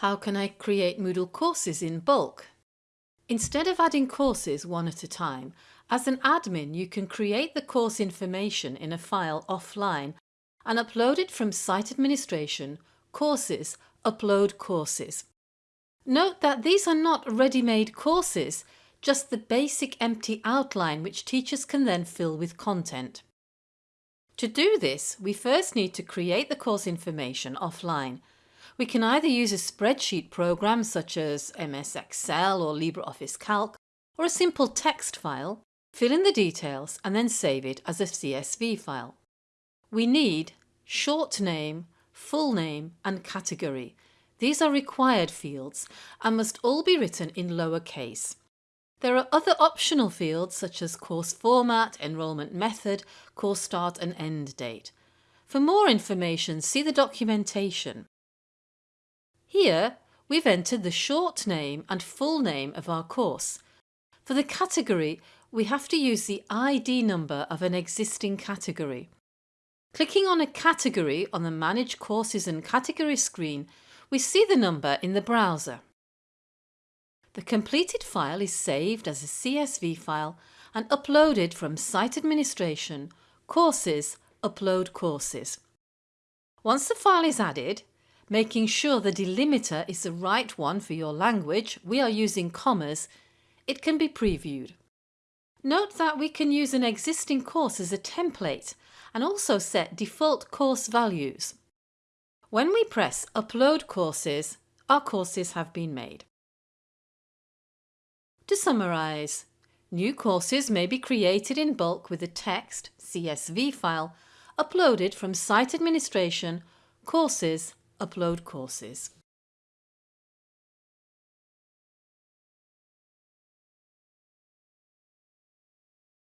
How can I create Moodle courses in bulk? Instead of adding courses one at a time, as an admin you can create the course information in a file offline and upload it from Site Administration, Courses, Upload Courses. Note that these are not ready-made courses, just the basic empty outline which teachers can then fill with content. To do this, we first need to create the course information offline we can either use a spreadsheet program such as MS Excel or LibreOffice Calc or a simple text file, fill in the details and then save it as a CSV file. We need short name, full name and category. These are required fields and must all be written in lowercase. There are other optional fields such as course format, enrolment method, course start and end date. For more information see the documentation. Here we've entered the short name and full name of our course. For the category we have to use the ID number of an existing category. Clicking on a category on the Manage Courses and Category screen we see the number in the browser. The completed file is saved as a CSV file and uploaded from Site Administration, Courses, Upload Courses. Once the file is added, making sure the delimiter is the right one for your language, we are using commas, it can be previewed. Note that we can use an existing course as a template and also set default course values. When we press Upload Courses, our courses have been made. To summarise, new courses may be created in bulk with a text CSV file uploaded from Site Administration, Courses upload courses.